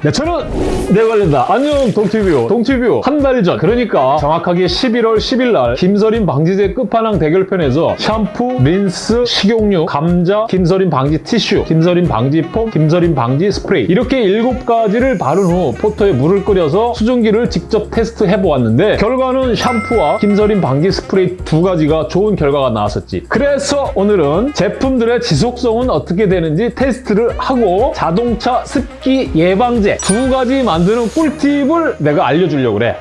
네, 저는 내관련다. 안녕 동티뷰. 동티뷰 한 달 전. 그러니까 정확하게 11월 10일 날 김서림 방지제 끝판왕 대결편에서 샴푸, 린스, 식용유, 감자, 김서림 방지 티슈, 김서림 방지 폼, 김서림 방지 스프레이 이렇게 7가지를 바른 후 포터에 물을 끓여서 수증기를 직접 테스트해 보았는데 결과는 샴푸와 김서림 방지 스프레이 두 가지가 좋은 결과가 나왔었지. 그래서 오늘은 제품들의 지속성은 어떻게 되는지 테스트를 하고 자동차 습기 예방제 두 가지 만드는 꿀팁을 내가 알려주려고 그래.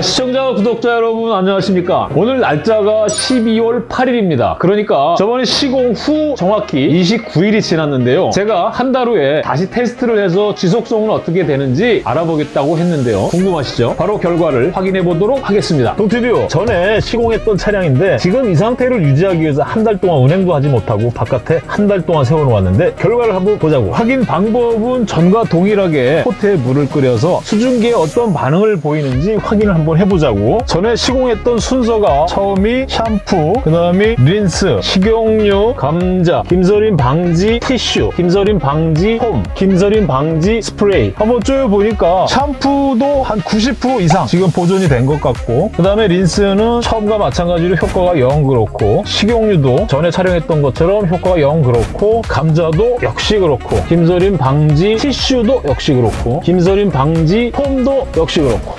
시청자, 구독자 여러분 안녕하십니까? 오늘 날짜가 12월 8일입니다. 그러니까 저번에 시공 후 정확히 29일이 지났는데요. 제가 한 달 후에 다시 테스트를 해서 지속성은 어떻게 되는지 알아보겠다고 했는데요. 궁금하시죠? 바로 결과를 확인해 보도록 하겠습니다. 동티뷰 전에 시공했던 차량인데 지금 이 상태를 유지하기 위해서 한 달 동안 운행도 하지 못하고 바깥에 한 달 동안 세워놓았는데 결과를 한번 보자고. 확인 방법은 전과 동일하게 포트에 물을 끓여서 수증기에 어떤 반응을 보이는지 확인을 한번 해보자고. 전에 시공했던 순서가 처음이 샴푸, 그 다음이 린스, 식용유, 감자, 김서림 방지 티슈, 김서림 방지 폼, 김서림 방지 스프레이. 한번 쭉 보니까 샴푸도 한 90% 이상 지금 보존이 된 것 같고 그 다음에 린스는 처음과 마찬가지로 효과가 영 그렇고 식용유도 전에 촬영했던 것처럼 효과가 영 그렇고 감자도 역시 그렇고 김서림 방지 티슈도 역시 그렇고 김서림 방지 폼도 역시 그렇고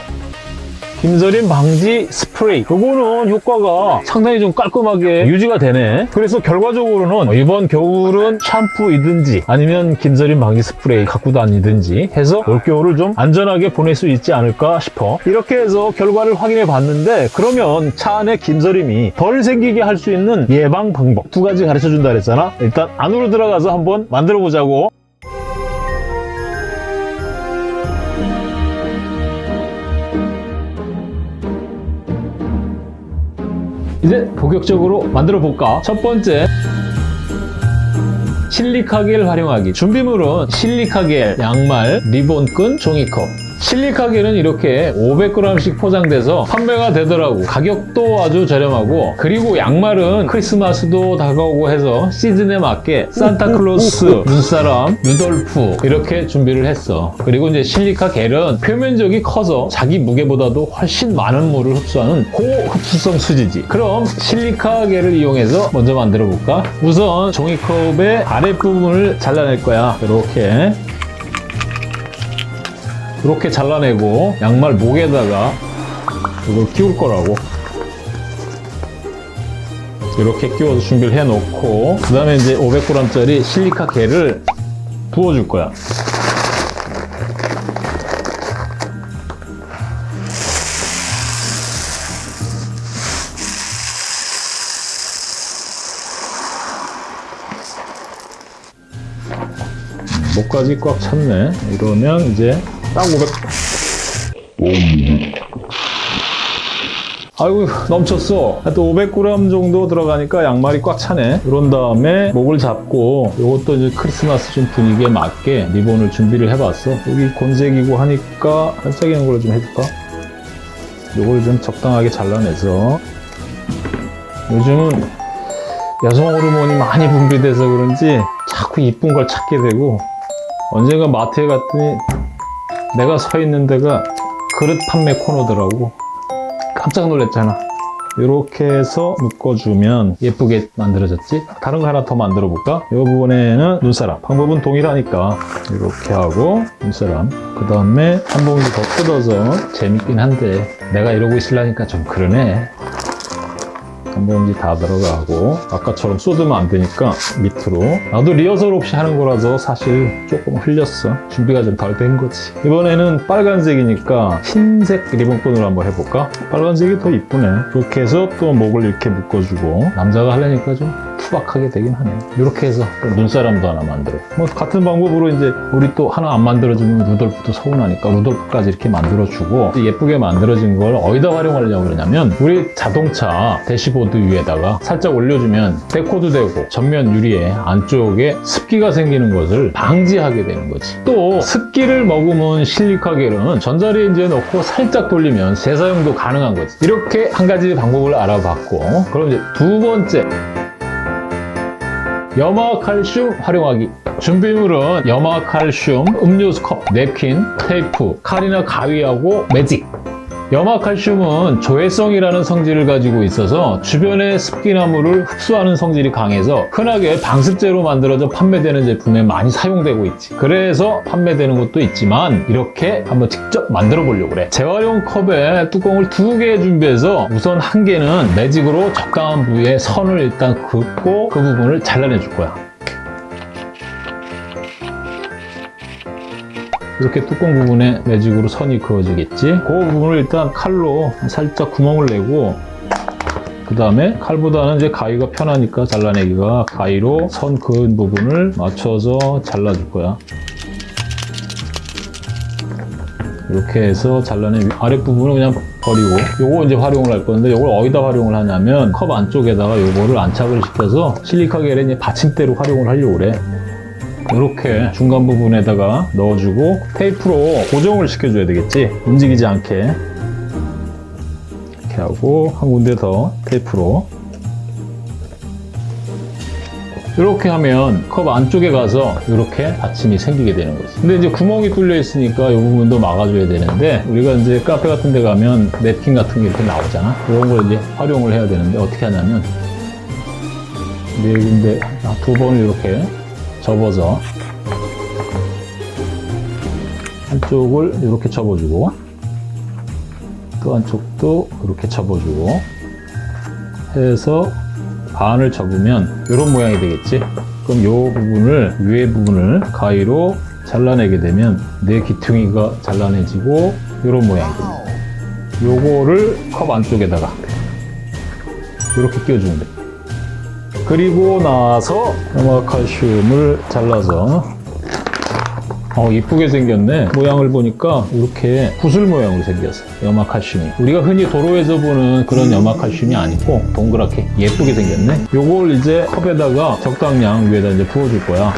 김서림 방지 스프레이. 그거는 효과가 상당히 좀 깔끔하게 유지가 되네. 그래서 결과적으로는 이번 겨울은 샴푸이든지 아니면 김서림 방지 스프레이 갖고 다니든지 해서 올겨울을 좀 안전하게 보낼 수 있지 않을까 싶어. 이렇게 해서 결과를 확인해 봤는데 그러면 차 안에 김서림이 덜 생기게 할 수 있는 예방 방법 두 가지 가르쳐 준다 그랬잖아. 일단 안으로 들어가서 한번 만들어 보자고 이제 본격적으로 만들어 볼까? 첫 번째 실리카겔 활용하기 준비물은 실리카겔, 양말, 리본끈, 종이컵 실리카겔은 이렇게 500g씩 포장돼서 판매가 되더라고. 가격도 아주 저렴하고 그리고 양말은 크리스마스도 다가오고 해서 시즌에 맞게 산타클로스, 눈사람, 루돌프 이렇게 준비를 했어. 그리고 이제 실리카겔은 표면적이 커서 자기 무게보다도 훨씬 많은 물을 흡수하는 고흡수성 수지지. 그럼 실리카겔을 이용해서 먼저 만들어 볼까? 우선 종이컵의 아랫부분을 잘라낼 거야. 이렇게 이렇게 잘라내고 양말 목에다가 이걸 끼울 거라고. 이렇게 끼워서 준비를 해 놓고 그 다음에 이제 500g짜리 실리카 겔을 부어줄 거야. 목까지 꽉 찼네. 이러면 이제 딱 500... 아이고 넘쳤어. 하여튼 500g 정도 들어가니까 양말이 꽉 차네. 그런 다음에 목을 잡고 이것도 이제 크리스마스 좀 분위기에 맞게 리본을 준비를 해봤어. 여기 곤색이고 하니까 반짝이는 걸로 좀 해줄까? 이걸 좀 적당하게 잘라내서. 요즘은 여성 호르몬이 많이 분비돼서 그런지 자꾸 이쁜 걸 찾게 되고 언젠가 마트에 갔더니 내가 서 있는 데가 그릇 판매 코너더라고. 깜짝 놀랐잖아. 이렇게 해서 묶어주면 예쁘게 만들어졌지? 다른 거 하나 더 만들어 볼까? 이 부분에는 눈사람. 방법은 동일하니까. 이렇게 하고 눈사람. 그 다음에 한 봉지 더 뜯어서 재밌긴 한데 내가 이러고 있으려니까 좀 그러네 한 봉지 다 들어가고 아까처럼 쏟으면 안 되니까 밑으로. 나도 리허설 없이 하는 거라서 사실 조금 흘렸어. 준비가 좀 덜 된 거지. 이번에는 빨간색이니까 흰색 리본끈으로 한번 해볼까? 빨간색이 더 이쁘네. 이렇게 해서 또 목을 이렇게 묶어주고 남자가 하려니까 좀 투박하게 되긴 하네 이렇게 해서 눈사람도 하나 만들어. 뭐 같은 방법으로 이제 우리 또 하나 안 만들어주면 루돌프도 서운하니까 루돌프까지 이렇게 만들어주고 예쁘게 만들어진 걸 어디다 활용하려고 그러냐면 우리 자동차 대시보드 위에다가 살짝 올려주면 데코도 되고 전면 유리에 안쪽에 습기가 생기는 것을 방지하게 되는 거지. 또 습기를 머금은 실리카겔은 전자레인지에 넣고 살짝 돌리면 재사용도 가능한 거지. 이렇게 한 가지 방법을 알아봤고 그럼 이제 두 번째 염화칼슘 활용하기. 준비물은 염화칼슘, 음료수 컵, 냅킨, 테이프, 칼이나 가위하고 매직 염화칼슘은 조해성이라는 성질을 가지고 있어서 주변의 습기나무를 흡수하는 성질이 강해서 흔하게 방습제로 만들어져 판매되는 제품에 많이 사용되고 있지. 그래서 판매되는 것도 있지만 이렇게 한번 직접 만들어 보려고 그래. 재활용 컵에 뚜껑을 두 개 준비해서 우선 한 개는 매직으로 적당한 부위에 선을 일단 긋고 그 부분을 잘라내 줄 거야. 이렇게 뚜껑 부분에 매직으로 선이 그어지겠지? 그 부분을 일단 칼로 살짝 구멍을 내고 그 다음에 칼보다는 이제 가위가 편하니까 잘라내기가 가위로 선 그은 부분을 맞춰서 잘라줄 거야. 이렇게 해서 잘라낸 위- 아랫부분은 그냥 버리고 요거 이제 활용을 할 건데 요걸 어디다 활용을 하냐면 컵 안쪽에다가 요거를 안착을 시켜서 실리카 겔의 이제 받침대로 활용을 하려고 그래 이렇게 중간 부분에다가 넣어주고 테이프로 고정을 시켜줘야 되겠지? 움직이지 않게. 이렇게 하고 한 군데 더 테이프로. 이렇게 하면 컵 안쪽에 가서 이렇게 받침이 생기게 되는 거지. 근데 이제 구멍이 뚫려 있으니까 이 부분도 막아줘야 되는데 우리가 이제 카페 같은 데 가면 냅킨 같은 게 이렇게 나오잖아? 그런 걸 이제 활용을 해야 되는데 어떻게 하냐면 네 군데 두 번을 이렇게 접어서 한쪽을 이렇게 접어주고 또 한쪽도 이렇게 접어주고 해서 반을 접으면 이런 모양이 되겠지? 그럼 이 부분을 위에 부분을 가위로 잘라내게 되면 내 귀퉁이가 잘라내지고 이런 모양이 됩니다. 요거를 컵 안쪽에다가 이렇게 끼워주면 돼 그리고 나서 염화칼슘을 잘라서 어 이쁘게 생겼네. 모양을 보니까 이렇게 구슬 모양으로 생겼어 염화칼슘이. 우리가 흔히 도로에서 보는 그런 염화칼슘이 아니고 동그랗게 예쁘게 생겼네. 요걸 이제 컵에다가 적당량 위에다 이제 부어줄 거야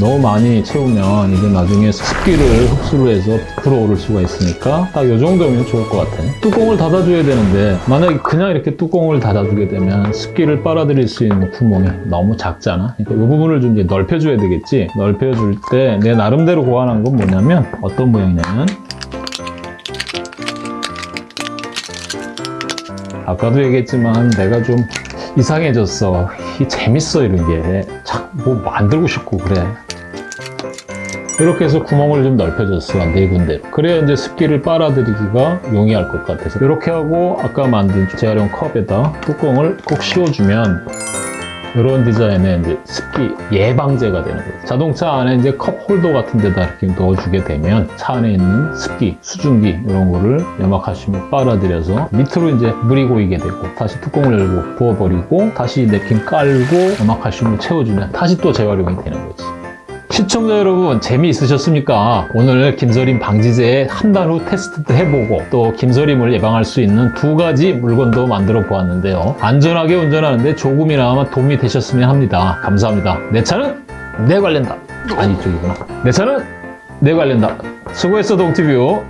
너무 많이 채우면 이제 나중에 습기를 흡수를 해서 불어오를 수가 있으니까 딱 이 정도면 좋을 것 같아. 뚜껑을 닫아줘야 되는데 만약에 그냥 이렇게 뚜껑을 닫아주게 되면 습기를 빨아들일 수 있는 구멍이 너무 작잖아. 그러니까 이 부분을 좀 이제 넓혀줘야 되겠지. 넓혀줄 때 내 나름대로 고안한 건 뭐냐면 어떤 모양이냐면 아까도 얘기했지만 내가 좀 이상해졌어. 이 재밌어 이런 게. 뭐 만들고 싶고 그래. 이렇게 해서 구멍을 좀 넓혀줬어 네 군데로 그래야 이제 습기를 빨아들이기가 용이할 것 같아서 이렇게 하고 아까 만든 재활용 컵에다 뚜껑을 꼭 씌워주면 이런 디자인의 이제 습기 예방제가 되는 거예요. 자동차 안에 이제 컵 홀더 같은 데다 이렇게 넣어주게 되면 차 안에 있는 습기, 수증기 이런 거를 염화칼슘이 빨아들여서 밑으로 이제 물이 고이게 되고 다시 뚜껑을 열고 부어버리고 다시 냅킨 깔고 염화칼슘을 채워주면 다시 또 재활용이 되는 거지. 시청자 여러분 재미있으셨습니까? 오늘 김서림 방지제의 한달 후 테스트도 해보고 또 김서림을 예방할 수 있는 두 가지 물건도 만들어 보았는데요. 안전하게 운전하는데 조금이나마 도움이 되셨으면 합니다. 감사합니다. 내 차는 내 관련다. 아니 이쪽이구나. 내 차는 내 관련다. 수고했어 동티뷰.